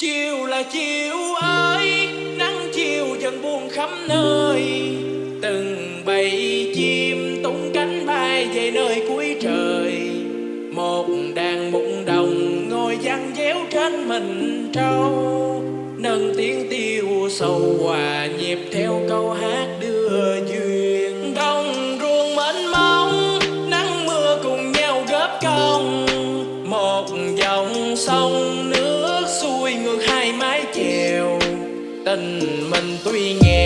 chiều là chiều ơi, nắng chiều dần buông khắp nơi. Từng bầy chim tung cánh bay về nơi cuối trời. Một đàn mụn đồng ngồi văng déo trên mình trâu. Nâng tiếng tiêu sầu hòa nhịp theo câu hát đưa duyên. Đồng ruộng mênh mông, nắng mưa cùng nhau góp công. Một dòng sông nước tình mình tuy nghèo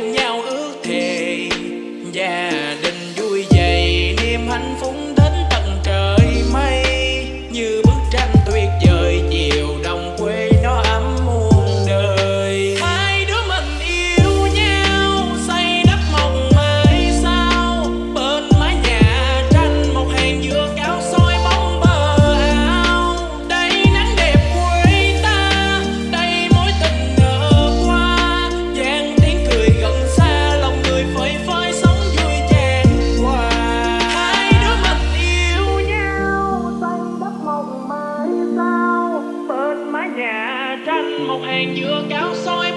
cùng nhau ước thề. một hàng giữa cao soi